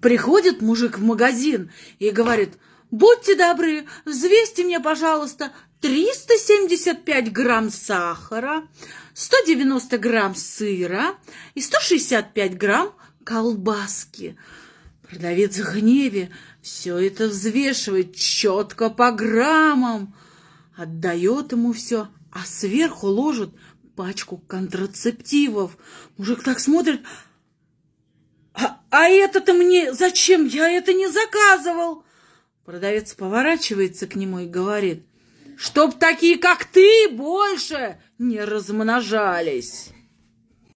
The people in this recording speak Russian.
Приходит мужик в магазин и говорит, будьте добры, взвесьте мне, пожалуйста, 375 грамм сахара, 190 грамм сыра и 165 грамм колбаски. Продавец в гневе все это взвешивает четко по граммам, отдает ему все, а сверху ложит пачку контрацептивов. Мужик так смотрит, а, это-то мне зачем? Я это не заказывал. Продавец поворачивается к нему и говорит, чтоб такие, как ты, больше не размножались.